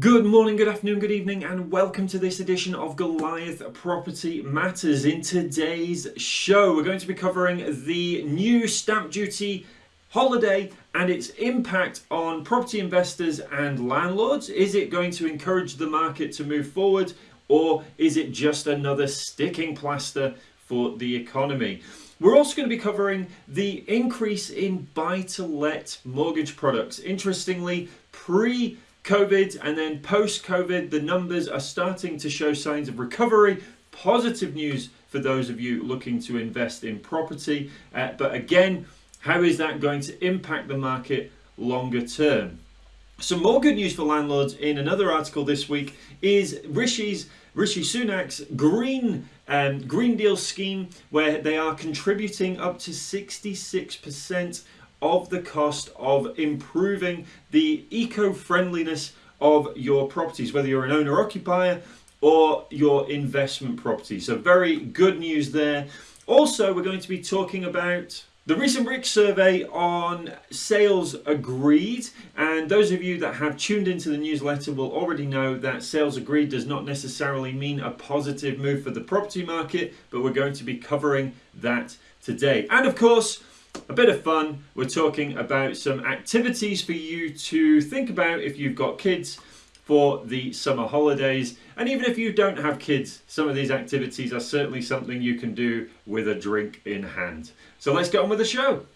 Good morning, good afternoon, good evening, and welcome to this edition of Goliath Property Matters. In today's show, we're going to be covering the new stamp duty holiday and its impact on property investors and landlords. Is it going to encourage the market to move forward, or is it just another sticking plaster for the economy? We're also going to be covering the increase in buy to let mortgage products. Interestingly, pre COVID and then post COVID, the numbers are starting to show signs of recovery. Positive news for those of you looking to invest in property. Uh, but again, how is that going to impact the market longer term? Some more good news for landlords in another article this week is Rishi's Rishi Sunak's green um, Green Deal scheme, where they are contributing up to 66% of the cost of improving the eco-friendliness of your properties, whether you're an owner-occupier or your investment property. So very good news there. Also, we're going to be talking about the recent RICS survey on sales agreed, and those of you that have tuned into the newsletter will already know that sales agreed does not necessarily mean a positive move for the property market, but we're going to be covering that today. And of course, a bit of fun. We're talking about some activities for you to think about if you've got kids for the summer holidays. And even if you don't have kids, some of these activities are certainly something you can do with a drink in hand. So let's get on with the show.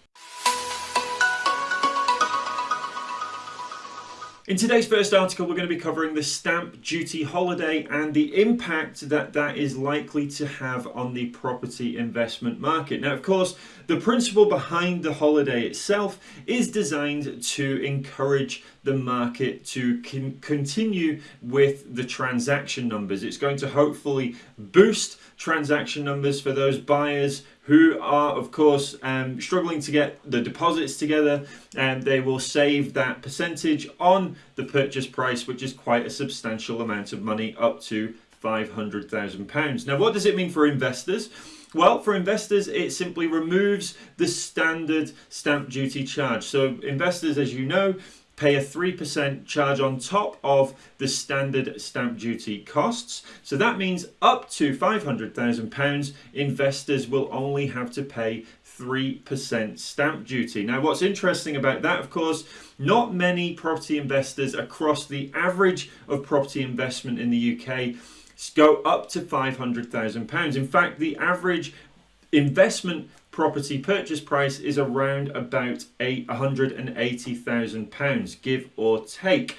In today's first article, we're going to be covering the stamp duty holiday and the impact that that is likely to have on the property investment market. Now, of course, the principle behind the holiday itself is designed to encourage the market to con continue with the transaction numbers. It's going to hopefully boost transaction numbers for those buyers who are of course um, struggling to get the deposits together and they will save that percentage on the purchase price which is quite a substantial amount of money up to £500,000. Now what does it mean for investors? Well, for investors, it simply removes the standard stamp duty charge. So investors, as you know, pay a 3% charge on top of the standard stamp duty costs. So that means up to £500,000 investors will only have to pay 3% stamp duty. Now what's interesting about that of course, not many property investors across the average of property investment in the UK go up to £500,000. In fact, the average investment property purchase price is around about £180,000, give or take.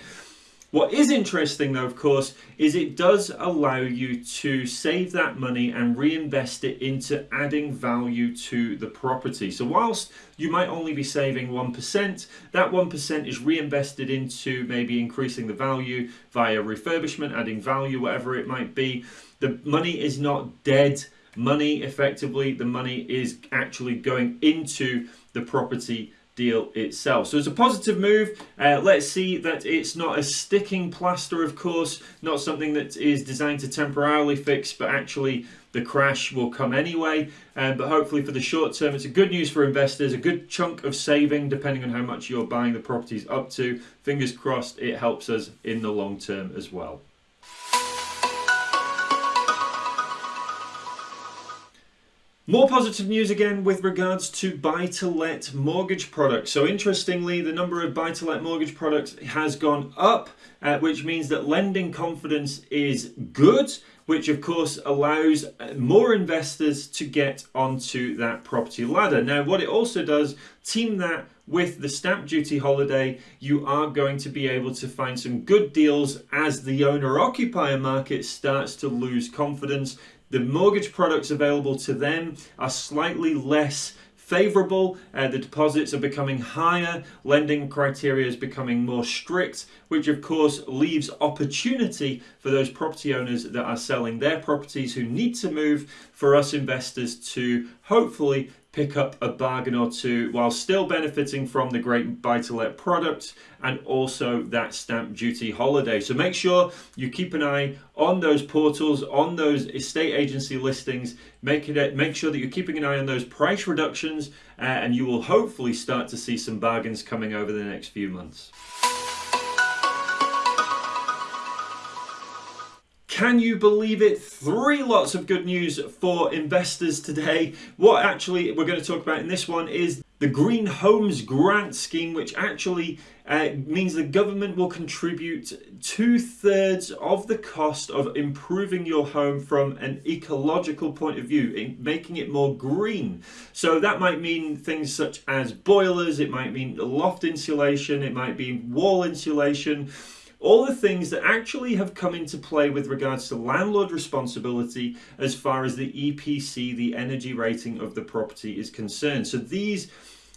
What is interesting though, of course, is it does allow you to save that money and reinvest it into adding value to the property. So whilst you might only be saving 1%, that 1% is reinvested into maybe increasing the value via refurbishment, adding value, whatever it might be. The money is not dead money effectively. The money is actually going into the property deal itself. So it's a positive move. Uh, let's see that it's not a sticking plaster, of course, not something that is designed to temporarily fix, but actually the crash will come anyway. Um, but hopefully for the short term, it's a good news for investors, a good chunk of saving, depending on how much you're buying the properties up to. Fingers crossed it helps us in the long term as well. More positive news again with regards to buy-to-let mortgage products. So interestingly, the number of buy-to-let mortgage products has gone up, uh, which means that lending confidence is good, which of course allows uh, more investors to get onto that property ladder. Now, what it also does, team that with the stamp duty holiday, you are going to be able to find some good deals as the owner-occupier market starts to lose confidence the mortgage products available to them are slightly less favourable, uh, the deposits are becoming higher, lending criteria is becoming more strict, which of course leaves opportunity for those property owners that are selling their properties who need to move for us investors to hopefully pick up a bargain or two while still benefiting from the great buy-to-let product and also that stamp duty holiday. So make sure you keep an eye on those portals, on those estate agency listings, make, it, make sure that you're keeping an eye on those price reductions uh, and you will hopefully start to see some bargains coming over the next few months. Can you believe it? Three lots of good news for investors today. What actually we're going to talk about in this one is the Green Homes Grant Scheme, which actually uh, means the government will contribute two thirds of the cost of improving your home from an ecological point of view, in making it more green. So that might mean things such as boilers, it might mean loft insulation, it might be wall insulation all the things that actually have come into play with regards to landlord responsibility as far as the EPC, the energy rating of the property is concerned. So these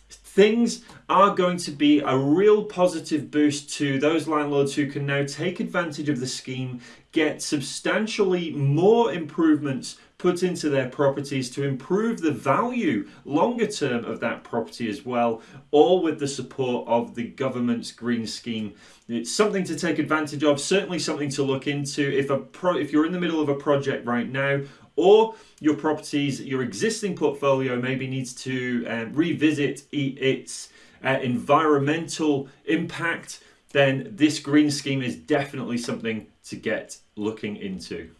things are going to be a real positive boost to those landlords who can now take advantage of the scheme, get substantially more improvements put into their properties to improve the value longer term of that property as well, all with the support of the government's green scheme. It's something to take advantage of, certainly something to look into. If a pro, if you're in the middle of a project right now, or your properties, your existing portfolio maybe needs to um, revisit its uh, environmental impact, then this green scheme is definitely something to get looking into.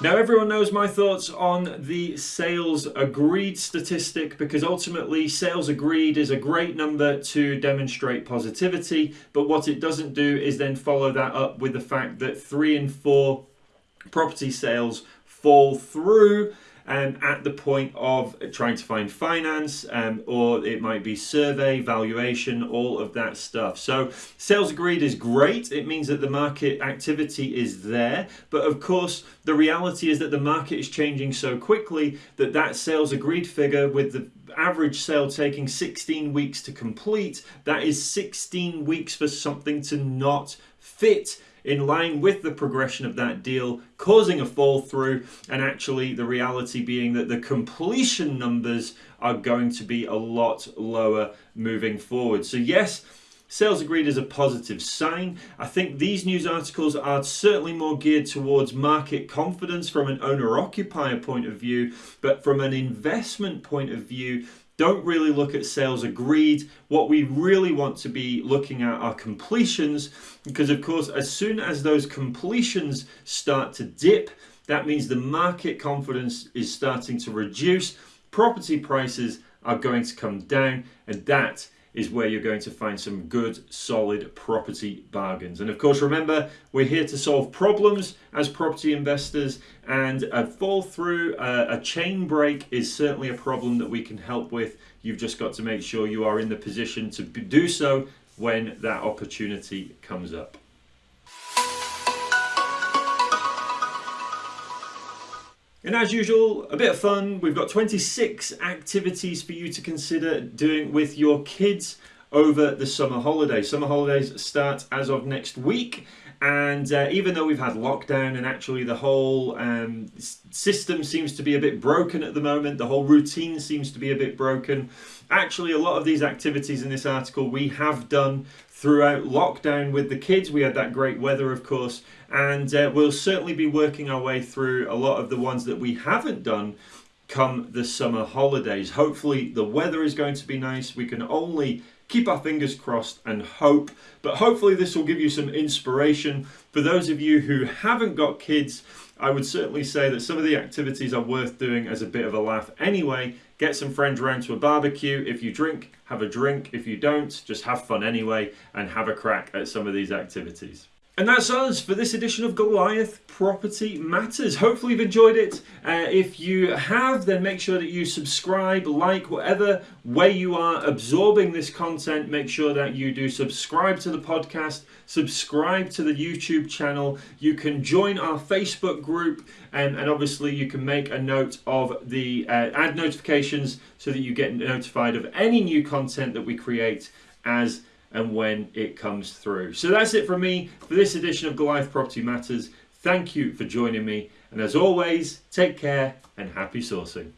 Now, everyone knows my thoughts on the sales agreed statistic because ultimately, sales agreed is a great number to demonstrate positivity, but what it doesn't do is then follow that up with the fact that three in four property sales fall through um, at the point of trying to find finance, um, or it might be survey, valuation, all of that stuff. So sales agreed is great. It means that the market activity is there. But of course, the reality is that the market is changing so quickly that that sales agreed figure with the average sale taking 16 weeks to complete, that is 16 weeks for something to not fit in line with the progression of that deal, causing a fall through, and actually the reality being that the completion numbers are going to be a lot lower moving forward. So, yes. Sales agreed is a positive sign. I think these news articles are certainly more geared towards market confidence from an owner occupier point of view, but from an investment point of view, don't really look at sales agreed. What we really want to be looking at are completions because, of course, as soon as those completions start to dip, that means the market confidence is starting to reduce, property prices are going to come down, and that is where you're going to find some good, solid property bargains. And of course, remember, we're here to solve problems as property investors, and a fall through, uh, a chain break is certainly a problem that we can help with. You've just got to make sure you are in the position to do so when that opportunity comes up. And as usual, a bit of fun. We've got 26 activities for you to consider doing with your kids over the summer holidays. Summer holidays start as of next week. And uh, even though we've had lockdown and actually the whole um, system seems to be a bit broken at the moment, the whole routine seems to be a bit broken. Actually, a lot of these activities in this article we have done throughout lockdown with the kids. We had that great weather, of course, and uh, we'll certainly be working our way through a lot of the ones that we haven't done come the summer holidays. Hopefully, the weather is going to be nice. We can only keep our fingers crossed and hope, but hopefully, this will give you some inspiration. For those of you who haven't got kids, I would certainly say that some of the activities are worth doing as a bit of a laugh anyway. Get some friends around to a barbecue. If you drink, have a drink. If you don't, just have fun anyway and have a crack at some of these activities. And that's us for this edition of Goliath Property Matters. Hopefully, you've enjoyed it. Uh, if you have, then make sure that you subscribe, like, whatever way you are absorbing this content. Make sure that you do subscribe to the podcast, subscribe to the YouTube channel. You can join our Facebook group, and, and obviously, you can make a note of the uh, add notifications so that you get notified of any new content that we create as and when it comes through. So that's it from me for this edition of Goliath Property Matters. Thank you for joining me, and as always, take care and happy sourcing.